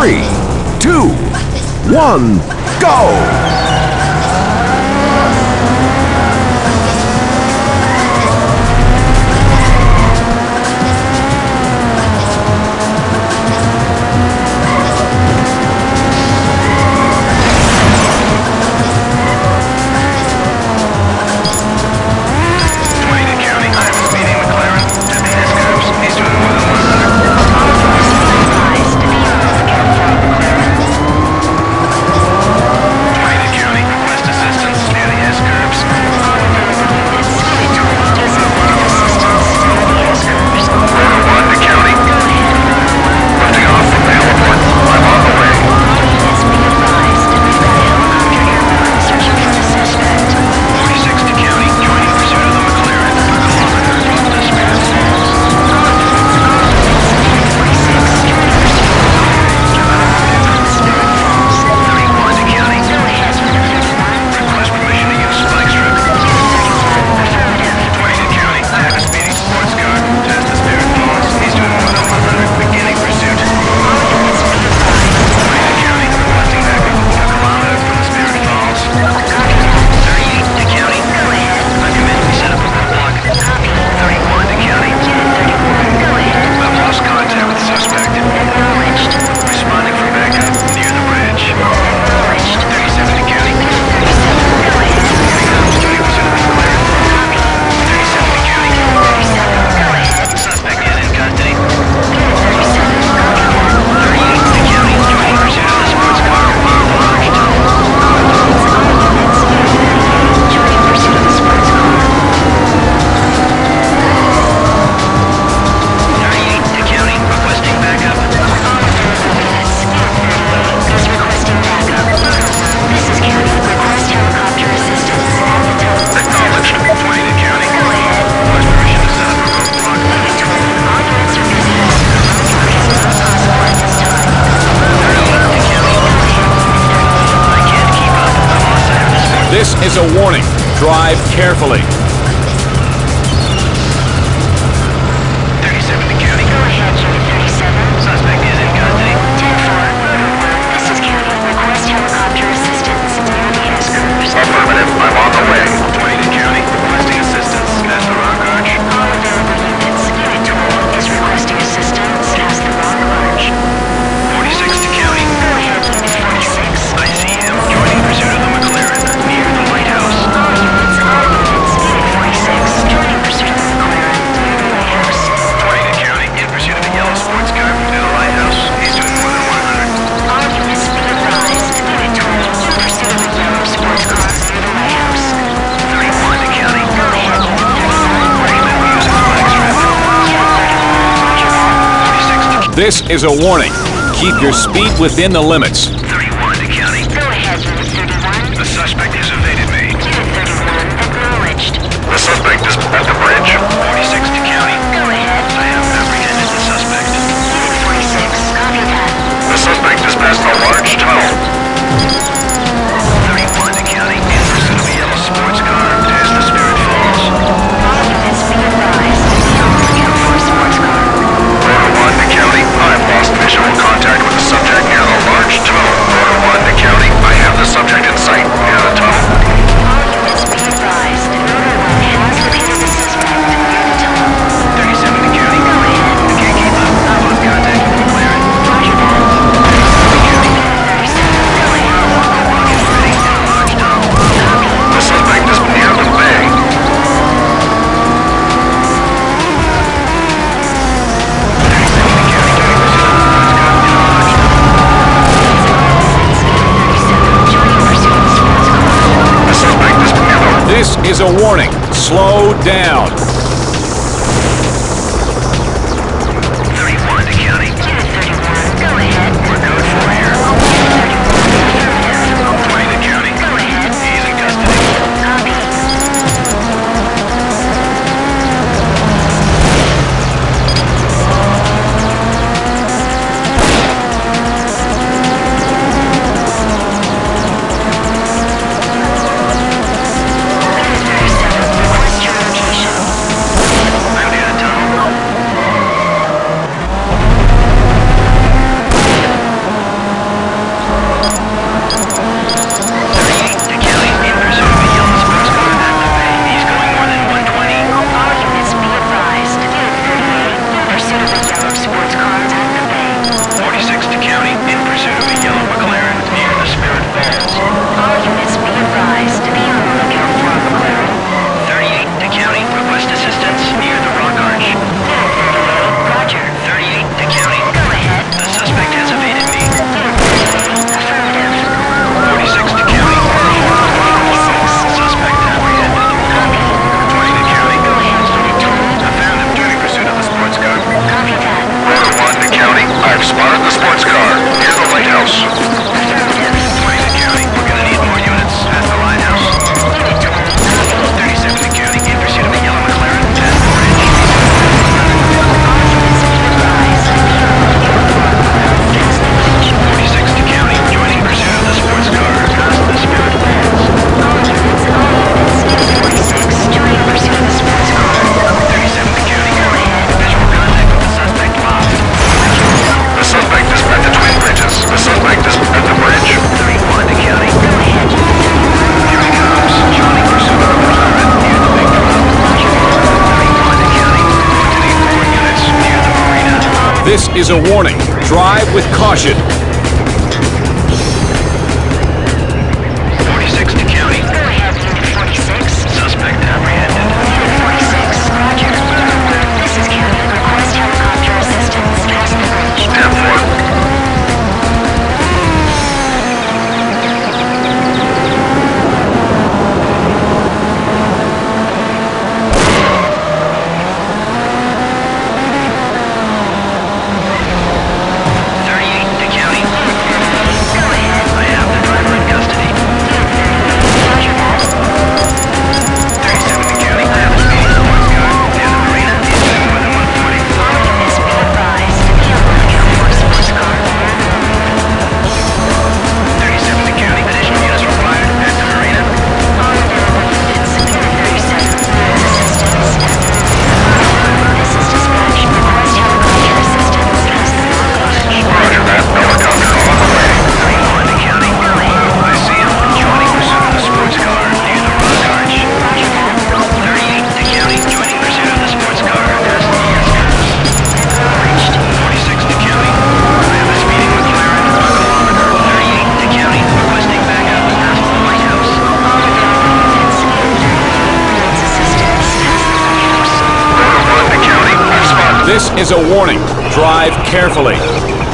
three, two, one, go! is a warning. Drive carefully. This is a warning. Keep your speed within the limits. is a warning. Slow down. This is a warning. Drive with caution. is a warning. Drive carefully.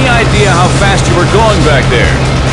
Any idea how fast you were going back there?